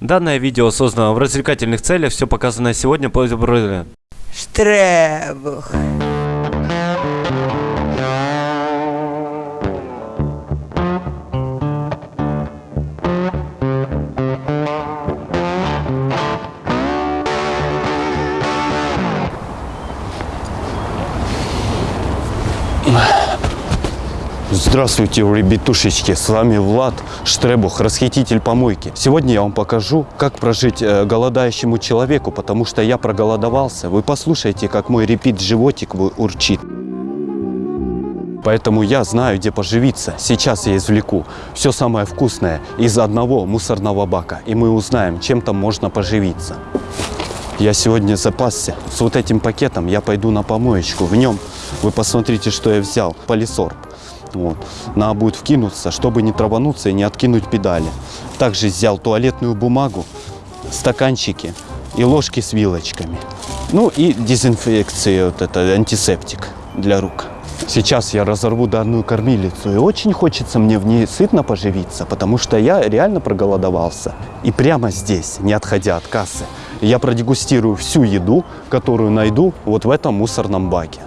Данное видео создано в развлекательных целях, все показанное сегодня по Штребух. Здравствуйте, ребятушечки, с вами Влад Штребух, расхититель помойки. Сегодня я вам покажу, как прожить э, голодающему человеку, потому что я проголодовался. Вы послушайте, как мой репит животик урчит. Поэтому я знаю, где поживиться. Сейчас я извлеку все самое вкусное из одного мусорного бака, и мы узнаем, чем там можно поживиться. Я сегодня запасся. С вот этим пакетом я пойду на помоечку. В нем, вы посмотрите, что я взял, полисорб. Вот. Надо будет вкинуться, чтобы не травануться и не откинуть педали. Также взял туалетную бумагу, стаканчики и ложки с вилочками. Ну и дезинфекция, вот это антисептик для рук. Сейчас я разорву данную кормилицу, и очень хочется мне в ней сытно поживиться, потому что я реально проголодовался. И прямо здесь, не отходя от кассы, я продегустирую всю еду, которую найду вот в этом мусорном баке.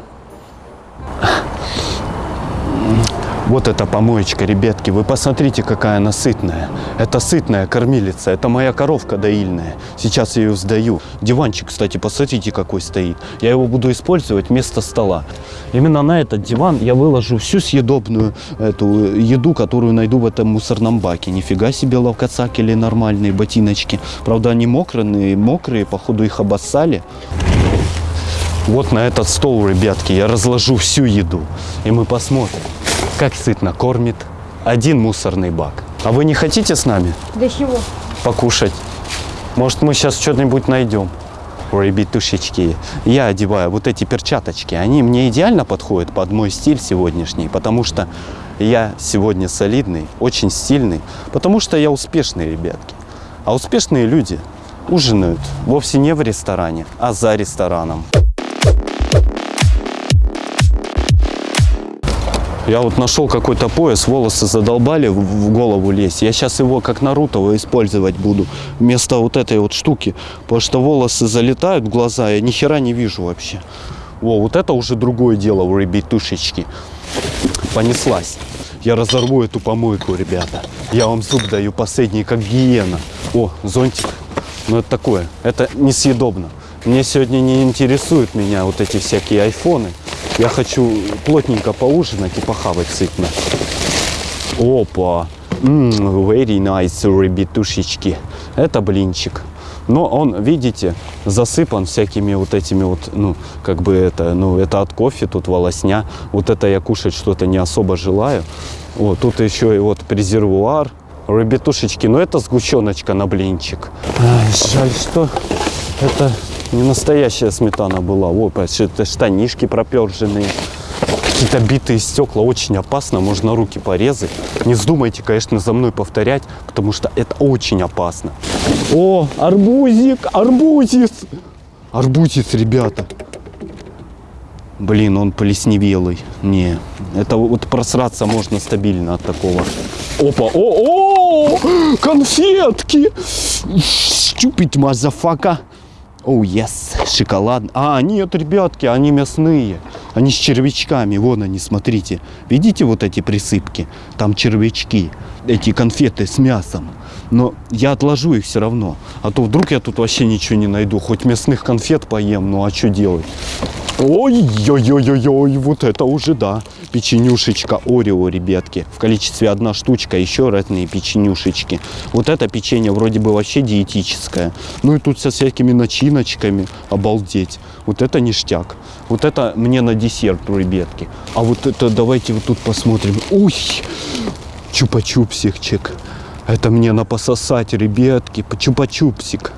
Вот эта помоечка, ребятки, вы посмотрите, какая она сытная. Это сытная кормилица, это моя коровка доильная. Сейчас я ее сдаю. Диванчик, кстати, посмотрите, какой стоит. Я его буду использовать вместо стола. Именно на этот диван я выложу всю съедобную эту еду, которую найду в этом мусорном баке. Нифига себе ловкоцак или нормальные ботиночки. Правда, они мокрые, мокрые, походу их обоссали. Вот на этот стол, ребятки, я разложу всю еду. И мы посмотрим как сытно кормит один мусорный бак. А вы не хотите с нами? Для чего? Покушать. Может, мы сейчас что-нибудь найдем. Ребятушечки, я одеваю вот эти перчаточки. Они мне идеально подходят под мой стиль сегодняшний, потому что я сегодня солидный, очень стильный, потому что я успешный, ребятки. А успешные люди ужинают вовсе не в ресторане, а за рестораном. Я вот нашел какой-то пояс, волосы задолбали в голову лезть. Я сейчас его как Наруто использовать буду вместо вот этой вот штуки. Потому что волосы залетают в глаза, я ни хера не вижу вообще. Во, вот это уже другое дело у ребятушечки. Понеслась. Я разорву эту помойку, ребята. Я вам зуб даю последний, как гиена. О, зонтик. Ну это такое, это несъедобно. Мне сегодня не интересуют меня вот эти всякие айфоны. Я хочу плотненько поужинать и похавать сытно. Опа! Mm, very nice, ребятушечки. Это блинчик. Но он, видите, засыпан всякими вот этими вот, ну, как бы это, ну, это от кофе, тут волосня. Вот это я кушать что-то не особо желаю. Вот, тут еще и вот презервуар. Ребятушечки, ну это сгущеночка на блинчик. Ай, жаль, что это не настоящая сметана была. Вот, это штанишки проперженные. Какие-то битые стекла. Очень опасно. Можно руки порезать. Не вздумайте, конечно, за мной повторять, потому что это очень опасно. О, арбузик, арбузис. Арбузис, ребята. Блин, он плесневелый. Не, это вот просраться можно стабильно от такого. Опа, о, о, конфетки. Stupid motherfucker. Оу, oh, yes, шоколад. А, нет, ребятки, они мясные. Они с червячками. Вон они, смотрите. Видите вот эти присыпки? Там червячки. Эти конфеты с мясом. Но я отложу их все равно. А то вдруг я тут вообще ничего не найду. Хоть мясных конфет поем, ну а что делать? Ой-ой-ой-ой, вот это уже да. Печенюшечка Орео, ребятки. В количестве одна штучка, еще разные печенюшечки. Вот это печенье вроде бы вообще диетическое. Ну и тут со всякими начиночками. Обалдеть. Вот это ништяк. Вот это мне на десерт, ребятки. А вот это давайте вот тут посмотрим. Уй, чупа-чупсикчик. Это мне на пососать, ребятки. Чупа-чупсик.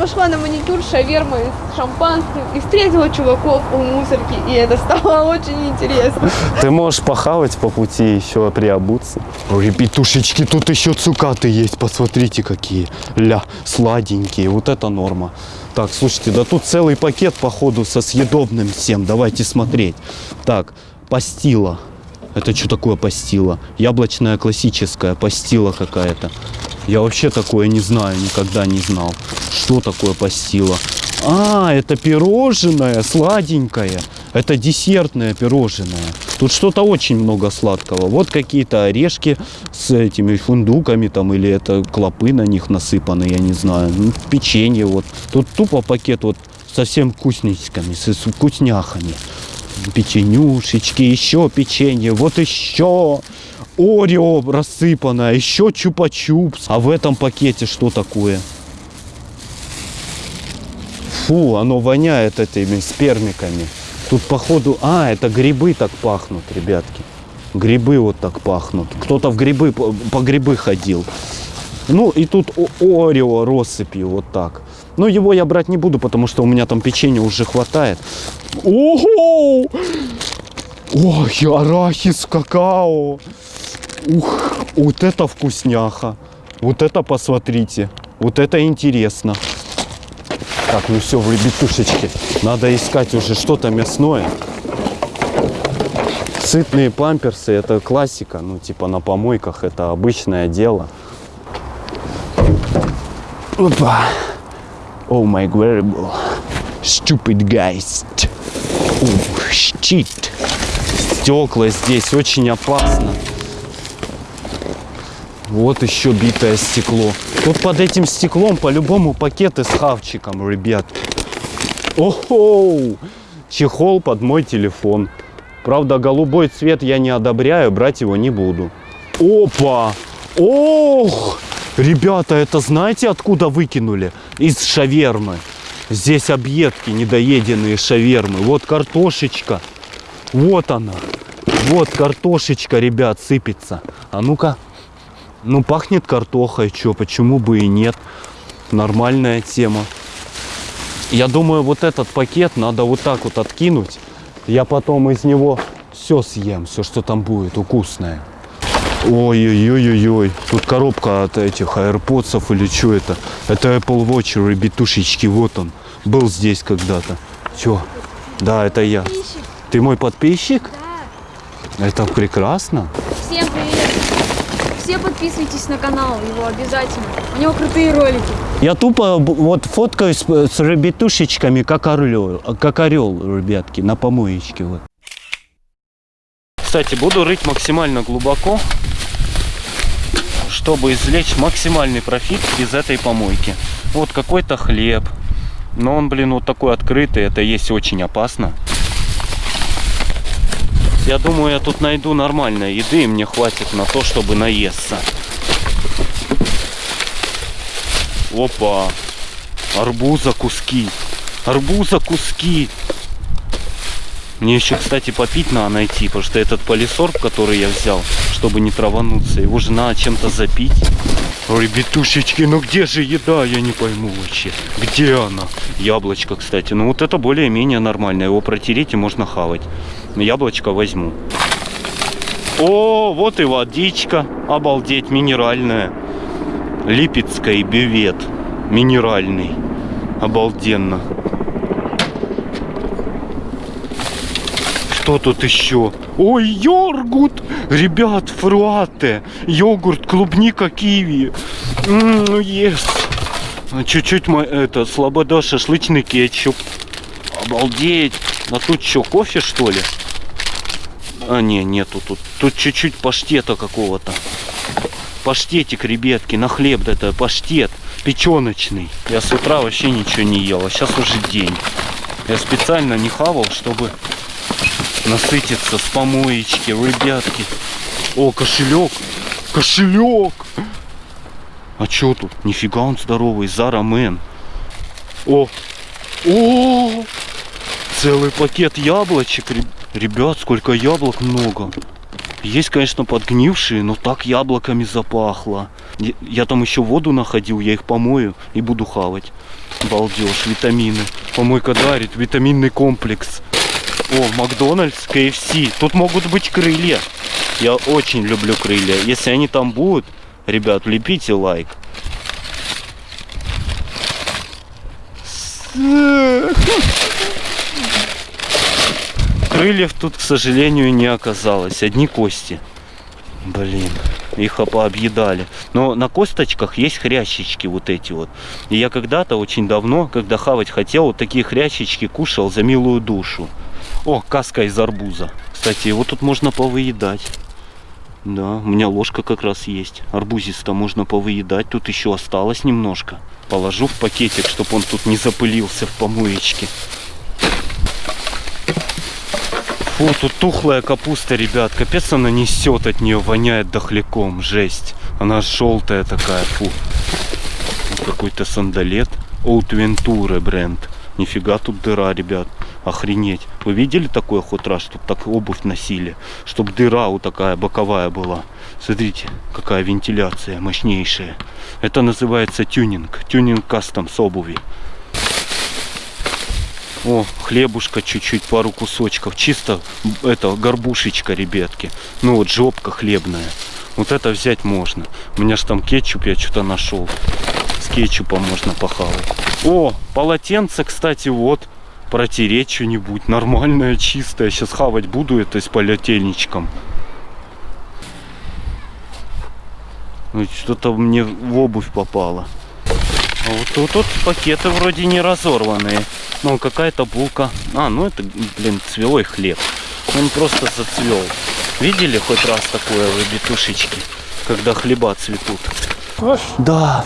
Пошла на маникюр шаверма с шампанским и встретила чуваков у мусорки, и это стало очень интересно. Ты можешь похавать по пути еще приобуться. Ребятушечки, тут еще цукаты есть, посмотрите какие. Ля, сладенькие, вот это норма. Так, слушайте, да тут целый пакет, походу, со съедобным всем. Давайте смотреть. Так, пастила. Это что такое пастила? Яблочная классическая пастила какая-то. Я вообще такое не знаю, никогда не знал. Что такое пастила? А, это пирожное, сладенькое. Это десертное пирожное. Тут что-то очень много сладкого. Вот какие-то орешки с этими фундуками там, или это клопы на них насыпаны, я не знаю. Ну, печенье вот. Тут тупо пакет вот со всем вкусничками, с вкусняхами. Печенюшечки, еще печенье, вот еще. Орео рассыпанное, еще чупа-чупс. А в этом пакете что такое? Фу, оно воняет этими спермиками. Тут походу... А, это грибы так пахнут, ребятки. Грибы вот так пахнут. Кто-то в грибы, по, грибы ходил. Ну и тут Орео россыпью вот так. Но его я брать не буду, потому что у меня там печенья уже хватает. Ого! Ой, арахис, какао. Ух, вот это вкусняха. Вот это посмотрите. Вот это интересно. Так, ну все, в ребятушечке. Надо искать уже что-то мясное. Сытные памперсы, это классика. Ну, типа на помойках это обычное дело. Опа. Oh my wearable. Stupid guys. Ух, щит. Стекла здесь очень опасно. Вот еще битое стекло. Тут под этим стеклом по-любому пакеты с хавчиком, ребят. Охо! Чехол под мой телефон. Правда, голубой цвет я не одобряю, брать его не буду. Опа! Ох! Ребята, это знаете, откуда выкинули? Из шавермы. Здесь объедки, недоеденные шавермы. Вот картошечка. Вот она. Вот картошечка, ребят, сыпется. А ну-ка. Ну, пахнет картохой, чё, почему бы и нет. Нормальная тема. Я думаю, вот этот пакет надо вот так вот откинуть. Я потом из него все съем, все, что там будет, вкусное. Ой-ой-ой-ой-ой. Тут коробка от этих AirPods или что это? Это Apple Watch, ребятушечки, вот он. Был здесь когда-то. Чё? Да, это я. Ты мой подписчик? Это прекрасно. Все подписывайтесь на канал его обязательно. У него крутые ролики. Я тупо вот фоткаюсь с, с ребятушечками, как орел, как орел, ребятки, на помоечке. Вот. Кстати, буду рыть максимально глубоко, чтобы извлечь максимальный профит из этой помойки. Вот какой-то хлеб, но он, блин, вот такой открытый, это есть очень опасно. Я думаю, я тут найду нормальной еды, и мне хватит на то, чтобы наесться. Опа! Арбуза куски. Арбуза куски. Мне еще, кстати, попить надо найти, потому что этот полисорб, который я взял, чтобы не травануться, его же надо чем-то запить. Ребятушечки, ну где же еда, я не пойму вообще. Где она? Яблочко, кстати. Ну вот это более-менее нормально. Его протереть и можно хавать. Яблочко возьму. О, вот и водичка. Обалдеть, минеральная. Липецкий бювет. Минеральный. Обалденно. Что тут еще? Ой, йогурт! Ребят, фруате. Йогурт, клубника, киви. Ну, ес. А Чуть-чуть это, слобода, шашлычный кетчуп. Обалдеть. А тут что, кофе что ли? А, не, нету тут. Тут чуть-чуть паштета какого-то. Паштетик, ребятки, на хлеб это паштет печеночный. Я с утра вообще ничего не ел, а сейчас уже день. Я специально не хавал, чтобы насытиться с помоечки, ребятки. О, кошелек, кошелек. А чё тут? Нифига он здоровый, Зара Мэн. О, о, целый пакет яблочек, ребят. Сколько яблок много. Есть, конечно, подгнившие, но так яблоками запахло. Я там еще воду находил, я их помою и буду хавать. Балдеж, витамины. Помойка дарит, витаминный комплекс. О, Макдональдс, КФС. Тут могут быть крылья. Я очень люблю крылья. Если они там будут, ребят, лепите лайк. Крыльев тут, к сожалению, не оказалось. Одни кости. Блин. их пообъедали. Но на косточках есть хрящички вот эти вот. И я когда-то, очень давно, когда хавать хотел, вот такие хрящички кушал за милую душу. О, каска из арбуза. Кстати, его тут можно повыедать. Да, у меня ложка как раз есть. Арбузиста можно повыедать. Тут еще осталось немножко. Положу в пакетик, чтобы он тут не запылился в помоечке. Фу, тут тухлая капуста, ребят. Капец она несет от нее, воняет дохляком. Жесть. Она желтая такая, фу. Какой-то сандалет. Оут Вентуре бренд. Нифига тут дыра, ребят. Охренеть. Вы видели такое хоть раз, чтобы так обувь носили? Чтобы дыра вот такая боковая была. Смотрите, какая вентиляция мощнейшая. Это называется тюнинг. Тюнинг кастом с обуви. О, хлебушка чуть-чуть, пару кусочков. Чисто это горбушечка, ребятки. Ну вот жопка хлебная. Вот это взять можно. У меня ж там кетчуп я что-то нашел. С кетчупом можно похавать. О, полотенце, кстати, вот. Протереть что-нибудь. Нормальное, чистое. Сейчас хавать буду это с полотенечком. Ну, что-то мне в обувь попало. Вот тут, тут пакеты вроде не разорванные. Ну, какая-то булка. А, ну это, блин, цвелой хлеб. Он просто зацвел. Видели хоть раз такое в ребятушечке, когда хлеба цветут? Да.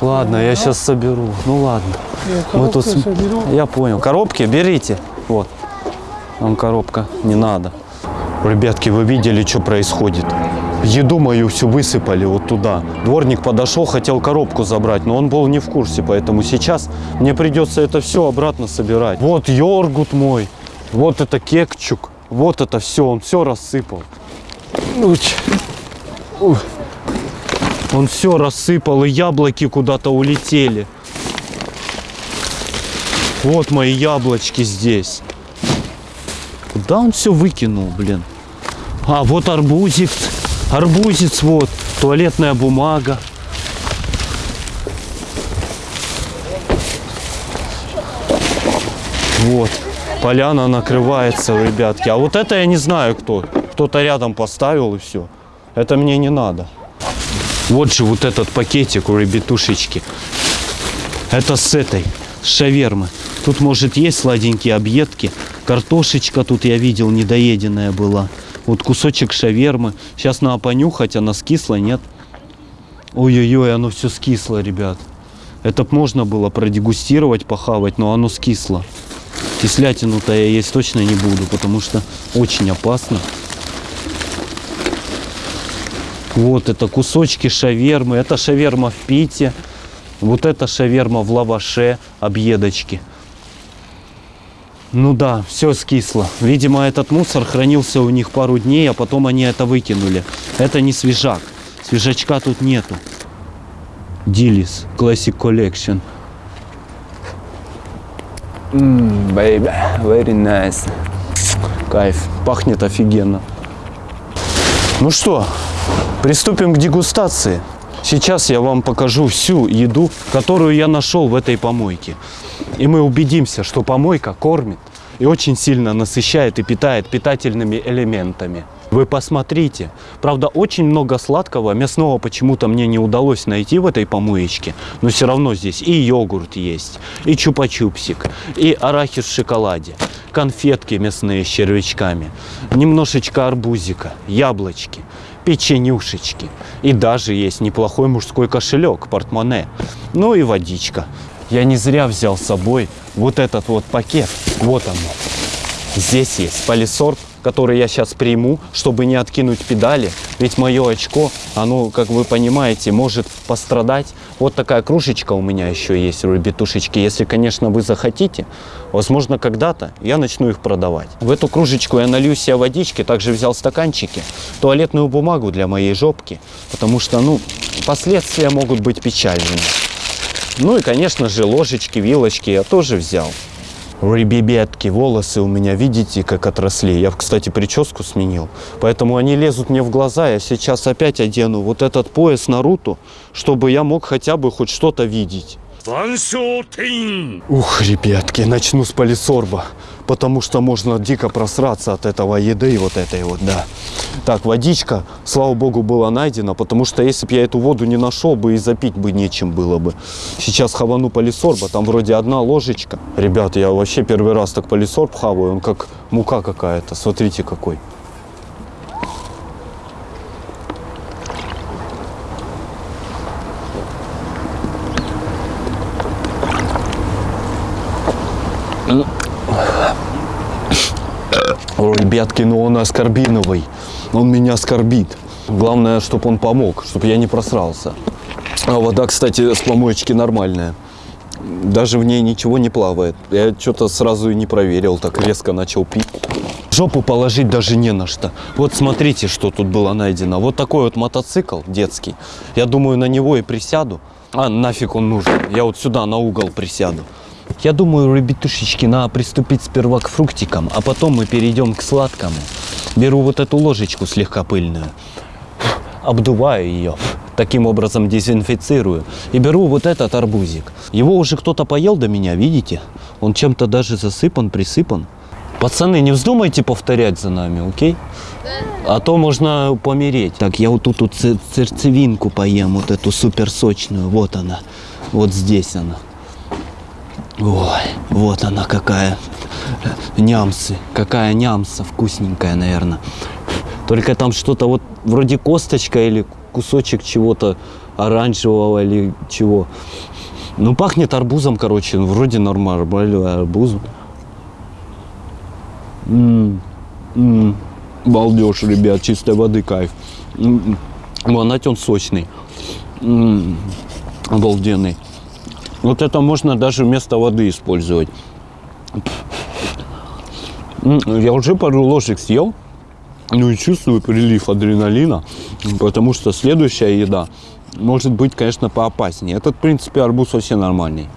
Ладно, я сейчас соберу. Ну ладно. Мы тут с- Я понял. Коробки берите. Вот. Вам коробка не надо. Ребятки, вы видели, что происходит? Еду мою всю высыпали вот туда. Дворник подошел, хотел коробку забрать, но он был не в курсе, поэтому сейчас мне придется это все обратно собирать. Вот йогурт мой, вот это кекчук, вот это все, он все рассыпал. Он все рассыпал, и яблоки куда-то улетели. Вот мои яблочки здесь. Куда он все выкинул, блин? А, вот арбузик. Арбузец вот. Туалетная бумага. Вот. Поляна накрывается, ребятки. А вот это я не знаю кто. Кто-то рядом поставил и все. Это мне не надо. Вот же вот этот пакетик у ребятушечки. Это с этой, с шавермы. Тут, может, есть сладенькие объедки. Картошечка тут я видел, недоеденная была. Вот кусочек шавермы. Сейчас надо понюхать, она скисла, нет? Ой-ой-ой, оно все скисло, ребят. Это можно было продегустировать, похавать, но оно скисло. Кислятину-то я есть точно не буду, потому что очень опасно. Вот это кусочки шавермы. Это шаверма в пите. Вот это шаверма в лаваше, объедочки. Ну да, все скисло. Видимо, этот мусор хранился у них пару дней, а потом они это выкинули. Это не свежак. Свежачка тут нету. Дилис Classic Collection. baby, very nice. Кайф. Пахнет офигенно. Ну что, приступим к дегустации. Сейчас я вам покажу всю еду, которую я нашел в этой помойке. И мы убедимся, что помойка кормит и очень сильно насыщает и питает питательными элементами. Вы посмотрите. Правда, очень много сладкого, мясного почему-то мне не удалось найти в этой помоечке. Но все равно здесь и йогурт есть, и чупа-чупсик, и арахис в шоколаде, конфетки мясные с червячками, немножечко арбузика, яблочки, печенюшечки. И даже есть неплохой мужской кошелек, портмоне. Ну и водичка. Я не зря взял с собой вот этот вот пакет. Вот оно. Здесь есть полисорб, который я сейчас приму, чтобы не откинуть педали. Ведь мое очко, оно, как вы понимаете, может пострадать. Вот такая кружечка у меня еще есть, ребятушечки. Если, конечно, вы захотите, возможно, когда-то я начну их продавать. В эту кружечку я налью себе водички, также взял стаканчики, туалетную бумагу для моей жопки, потому что, ну, последствия могут быть печальными. Ну и, конечно же, ложечки, вилочки я тоже взял. Ребятки, волосы у меня, видите, как отросли. Я, кстати, прическу сменил. Поэтому они лезут мне в глаза. Я сейчас опять одену вот этот пояс Наруто, чтобы я мог хотя бы хоть что-то видеть. Ух, ребятки, начну с полисорба, потому что можно дико просраться от этого еды и вот этой вот, да. Так, водичка, слава богу, была найдена, потому что если бы я эту воду не нашел бы и запить бы нечем было бы. Сейчас хавану полисорба, там вроде одна ложечка. Ребят, я вообще первый раз так полисорб хаваю, он как мука какая-то, смотрите какой. Ребятки, ну он аскорбиновый. Он меня оскорбит. Главное, чтобы он помог, чтобы я не просрался. А вода, кстати, с помоечки нормальная. Даже в ней ничего не плавает. Я что-то сразу и не проверил, так резко начал пить. Жопу положить даже не на что. Вот смотрите, что тут было найдено. Вот такой вот мотоцикл детский. Я думаю, на него и присяду. А, нафиг он нужен. Я вот сюда на угол присяду. Я думаю, ребятушечки, надо приступить сперва к фруктикам, а потом мы перейдем к сладкому. Беру вот эту ложечку слегка пыльную, обдуваю ее, таким образом дезинфицирую. И беру вот этот арбузик. Его уже кто-то поел до меня, видите? Он чем-то даже засыпан, присыпан. Пацаны, не вздумайте повторять за нами, окей? А то можно помереть. Так, я вот тут вот сердцевинку поем, вот эту супер сочную. Вот она. Вот здесь она. Ой, вот она какая. Нямсы. Какая нямса вкусненькая, наверное. Только там что-то вот вроде косточка или кусочек чего-то оранжевого или чего. Ну, пахнет арбузом, короче. Ну, вроде нормальный арбуз. М, м, Балдеж, ребят, чистой воды кайф. М, м. Монать он сочный. М, Обалденный. Вот это можно даже вместо воды использовать. Я уже пару ложек съел. Ну и чувствую прилив адреналина, потому что следующая еда может быть, конечно, поопаснее. Этот, в принципе, арбуз вообще нормальный.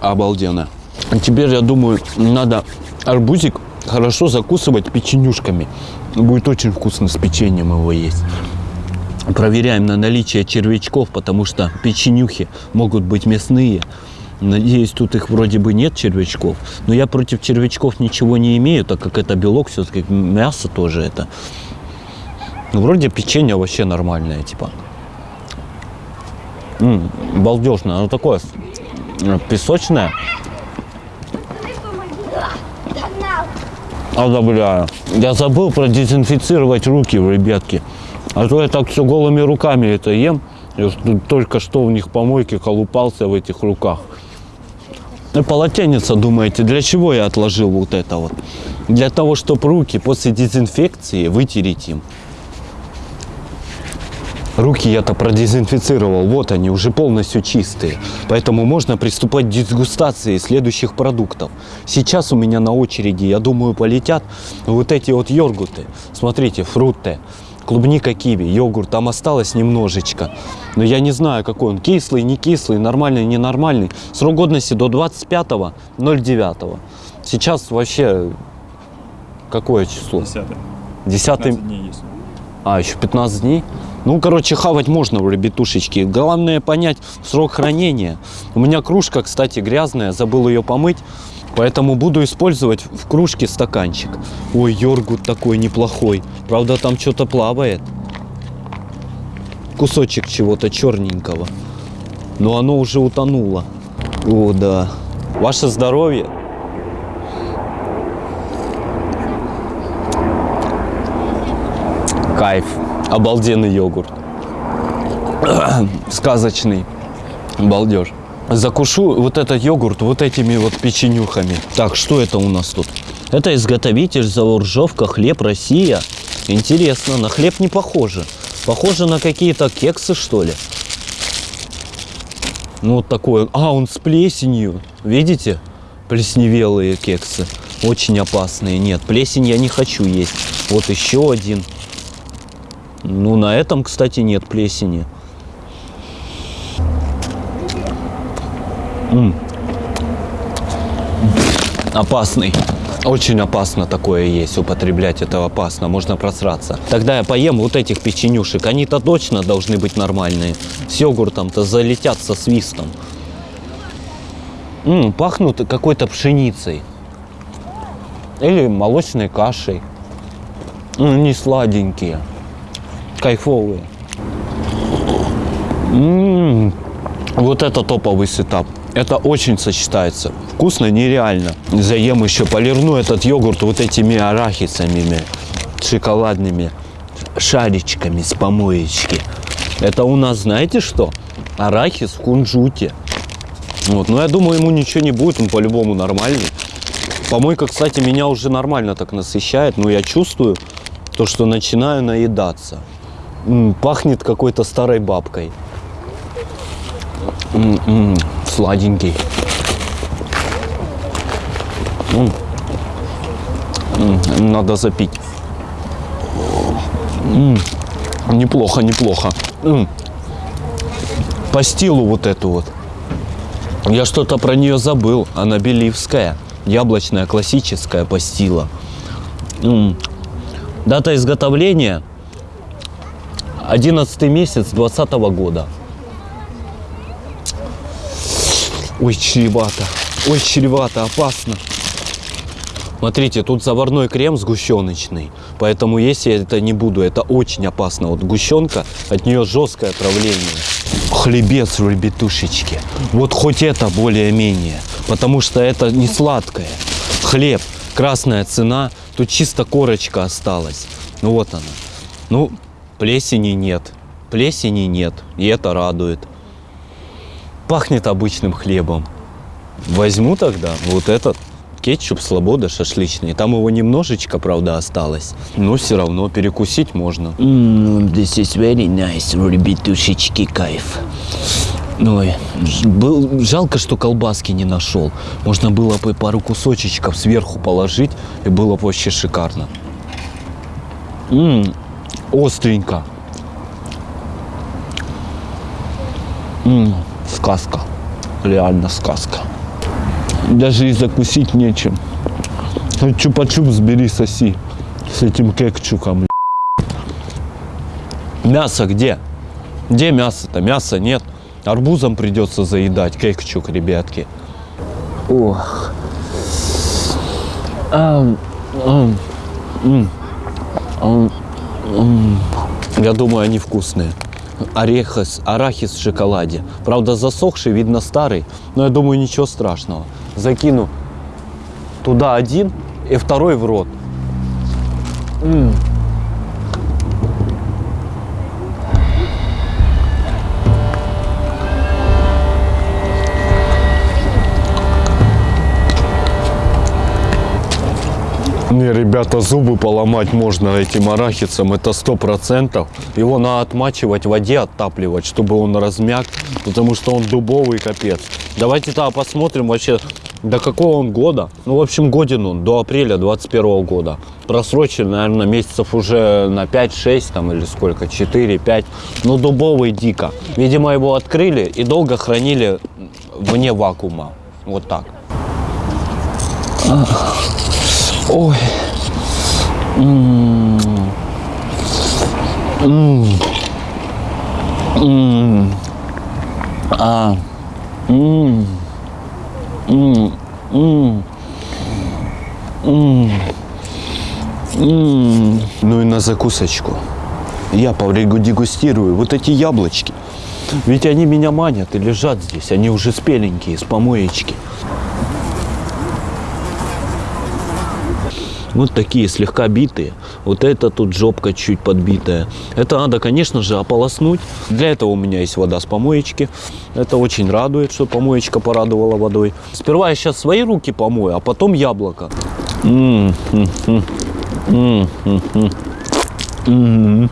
Обалденно. А Теперь, я думаю, надо арбузик хорошо закусывать печенюшками. Будет очень вкусно с печеньем его есть. Проверяем на наличие червячков, потому что печенюхи могут быть мясные. Надеюсь, тут их вроде бы нет червячков. Но я против червячков ничего не имею, так как это белок, все-таки мясо тоже это. Ну, вроде печенье вообще нормальное, типа. М, балдежное, оно такое э, песочное. Одобряю. Я забыл продезинфицировать руки, ребятки. А то я так все голыми руками это ем. Я только что в них помойки колупался в этих руках. Ну, полотенце, думаете, для чего я отложил вот это вот? Для того, чтобы руки после дезинфекции вытереть им. Руки я-то продезинфицировал, вот они, уже полностью чистые. Поэтому можно приступать к дегустации следующих продуктов. Сейчас у меня на очереди, я думаю, полетят вот эти вот йогурты. Смотрите, фрутте, клубника, киви, йогурт, там осталось немножечко. Но я не знаю, какой он, кислый, не кислый, нормальный, ненормальный. Срок годности до 25.09. Сейчас вообще какое число? Десятый. 10 15 дней есть. а, еще 15 дней? Ну, короче, хавать можно, ребятушечки. Главное понять срок хранения. У меня кружка, кстати, грязная, забыл ее помыть. Поэтому буду использовать в кружке стаканчик. Ой, йогурт такой неплохой. Правда, там что-то плавает. Кусочек чего-то черненького. Но оно уже утонуло. О, да. Ваше здоровье. Кайф. Обалденный йогурт. Сказочный. Балдеж. Закушу вот этот йогурт вот этими вот печенюхами. Так, что это у нас тут? Это изготовитель Зауржовка, хлеб Россия. Интересно, на хлеб не похоже. Похоже на какие-то кексы, что ли. Ну, вот такой. А, он с плесенью. Видите? Плесневелые кексы. Очень опасные. Нет, плесень я не хочу есть. Вот еще один. Ну, на этом, кстати, нет плесени. М. Опасный. Очень опасно такое есть, употреблять это опасно, можно просраться. Тогда я поем вот этих печенюшек, они-то точно должны быть нормальные. С йогуртом-то залетят со свистом. М, пахнут какой-то пшеницей. Или молочной кашей. М, не сладенькие, кайфовые. М, Вот это топовый сетап. Это очень сочетается. Вкусно нереально. Заем еще полирну этот йогурт вот этими арахисами шоколадными шаричками с помоечки. Это у нас, знаете что? Арахис в кунжуте. Вот. Но я думаю, ему ничего не будет, он по-любому нормальный. Помойка, кстати, меня уже нормально так насыщает, но я чувствую то, что начинаю наедаться. М, пахнет какой-то старой бабкой. М-м, сладенький. М. М, Надо запить. М, Неплохо, неплохо. М. По стилу вот эту вот. Я что-то про нее забыл. Она беливская. Яблочная, классическая пастила. М. Дата изготовления 11 месяц 2020 года. Ой, чревато. Ой, чревато, опасно. Смотрите, тут заварной крем сгущеночный. Поэтому если я это не буду, это очень опасно. Вот сгущенка, от нее жесткое отравление. Хлебец, ребятушечки. Вот хоть это более-менее. Потому что это не сладкое. Хлеб, красная цена. Тут чисто корочка осталась. Ну вот она. Ну, плесени нет. Плесени нет. И это радует. Пахнет обычным хлебом. Возьму тогда вот этот кетчуп «Слобода» шашлычный. Там его немножечко, правда, осталось. Но все равно перекусить можно. this is very nice, ребятушечки, кайф. Ой, был, жалко, что колбаски не нашел. Можно было бы пару кусочечков сверху положить, и было бы вообще шикарно. М, остренько. М, сказка. Реально сказка. Даже и закусить нечем. Ну, Чупа-чупс бери, соси. С этим кекчуком. Мясо где? Где мясо-то? Мяса нет. Арбузом придется заедать. Кекчук, ребятки. Ох. Ам, ам, м, ам, м. Я думаю, они вкусные. Орехис, арахис в шоколаде. Правда, засохший, видно старый, но я думаю, ничего страшного. Закину туда один и второй в рот. М. Не, ребята, зубы поломать можно этим арахисом, это сто процентов. Его надо отмачивать в воде, оттапливать, чтобы он размяк, потому что он дубовый капец. Давайте тогда посмотрим вообще, до какого он года. Ну, в общем, годен он, до апреля 21 года. Просрочен, наверное, месяцев уже на 5-6 там или сколько, 4-5. Ну, дубовый дико. Видимо, его открыли и долго хранили вне вакуума. Вот так. Ой. М. М. М. А. М. М. М. М. М. Ну и на закусочку. Я дегустирую вот эти яблочки. Ведь они меня манят и лежат здесь. Они уже спеленькие, с помоечки. Вот такие слегка битые. Вот это тут жопка чуть подбитая. Это надо, конечно же, ополоснуть. Для этого у меня есть вода с помоечки. Это очень радует, что помоечка порадовала водой. Сперва я сейчас свои руки помою, а потом яблоко. М, м, м. М, м.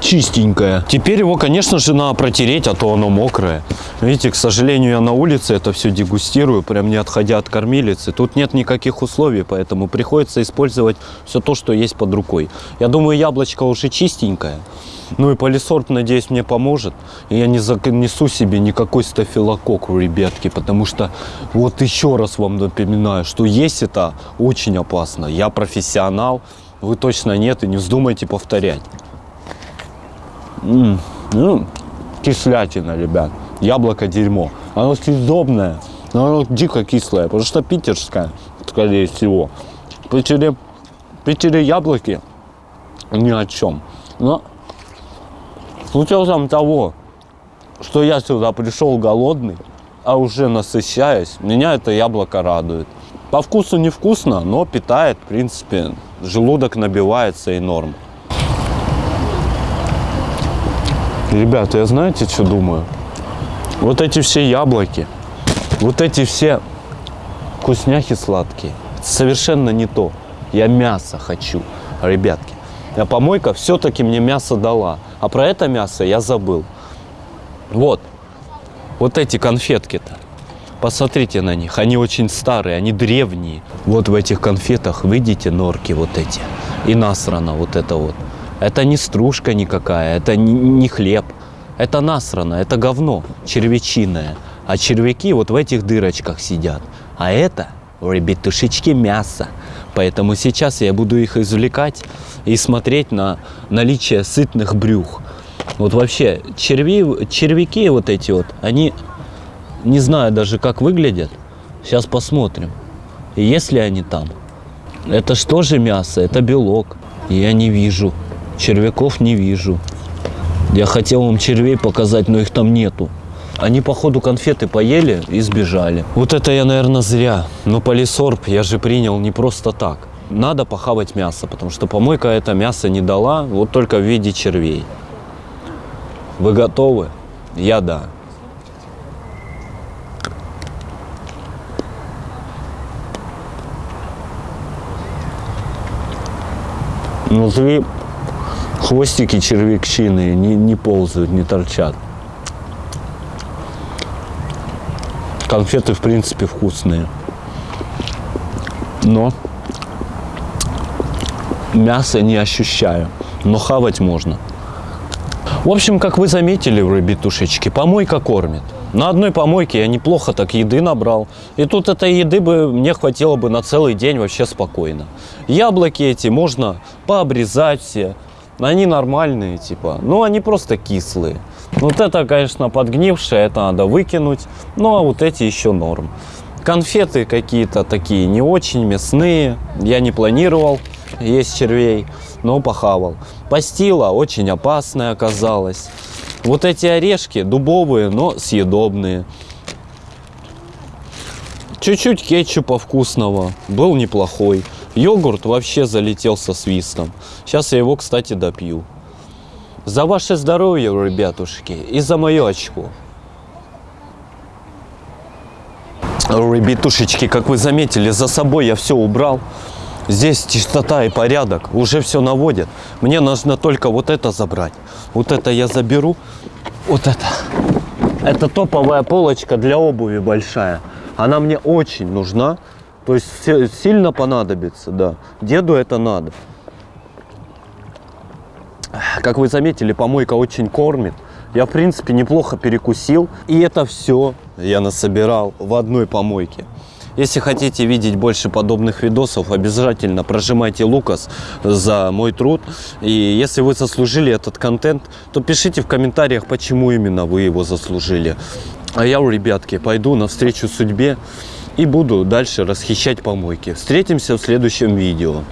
Чистенькое. Теперь его, конечно же, надо протереть, а то оно мокрое. Видите, к сожалению, я на улице это все дегустирую, прям не отходя от кормилицы. Тут нет никаких условий, поэтому приходится использовать все то, что есть под рукой. Я думаю, яблочко уже чистенькое. Ну и полисорб, надеюсь, мне поможет. И я не занесу себе никакой стафилококк, ребятки, потому что вот еще раз вам напоминаю, что есть это очень опасно. Я профессионал, вы точно нет, и не вздумайте повторять. М, ну, кислятина, ребят. Яблоко дерьмо. Оно съедобное, но оно дико кислое, потому что питерское, скорее всего. Питере, Питере яблоки ни о чем. Но с учетом того, что я сюда пришел голодный, а уже насыщаюсь, меня это яблоко радует. По вкусу невкусно, но питает, в принципе, желудок набивается и норм. Ребята, я знаете, что думаю? Вот эти все яблоки, вот эти все вкусняхи сладкие, совершенно не то. Я мясо хочу, ребятки. А помойка все-таки мне мясо дала. А про это мясо я забыл. Вот. Вот эти конфетки-то. Посмотрите на них. Они очень старые, они древние. Вот в этих конфетах, видите, норки вот эти. И насрано вот это вот. Это не стружка никакая, это не, хлеб. Это насрано, это говно червячиное. А червяки вот в этих дырочках сидят. А это, ребятушечки, мясо. Поэтому сейчас я буду их извлекать и смотреть на наличие сытных брюх. Вот вообще, черви, червяки вот эти вот, они, не знаю даже как выглядят. Сейчас посмотрим. Есть ли они там? Это что же мясо? Это белок. Я не вижу. Червяков не вижу. Я хотел вам червей показать, но их там нету. Они, походу, конфеты поели и сбежали. Вот это я, наверное, зря. Но полисорб я же принял не просто так. Надо похавать мясо, потому что помойка это мясо не дала, вот только в виде червей. Вы готовы? Я да. Внутри хвостики червякчины не, не ползают, не торчат. Конфеты, в принципе, вкусные. Но мяса не ощущаю. Но хавать можно. В общем, как вы заметили, ребятушечки, помойка кормит. На одной помойке я неплохо так еды набрал. И тут этой еды бы мне хватило бы на целый день вообще спокойно. Яблоки эти можно пообрезать все. Они нормальные, типа. Ну, они просто кислые. Вот это, конечно, подгнившее, это надо выкинуть. Ну, а вот эти еще норм. Конфеты какие-то такие не очень мясные. Я не планировал есть червей, но похавал. Пастила очень опасная оказалась. Вот эти орешки дубовые, но съедобные. Чуть-чуть кетчупа вкусного. Был неплохой. Йогурт вообще залетел со свистом. Сейчас я его, кстати, допью. За ваше здоровье, ребятушки, и за мое очко. Ребятушечки, как вы заметили, за собой я все убрал. Здесь чистота и порядок, уже все наводит. Мне нужно только вот это забрать. Вот это я заберу. Вот это. Это топовая полочка для обуви большая. Она мне очень нужна. То есть сильно понадобится, да. Деду это надо. Как вы заметили, помойка очень кормит. Я, в принципе, неплохо перекусил. И это все я насобирал в одной помойке. Если хотите видеть больше подобных видосов, обязательно прожимайте Лукас за мой труд. И если вы заслужили этот контент, то пишите в комментариях, почему именно вы его заслужили. А я, ребятки, пойду навстречу судьбе и буду дальше расхищать помойки. Встретимся в следующем видео.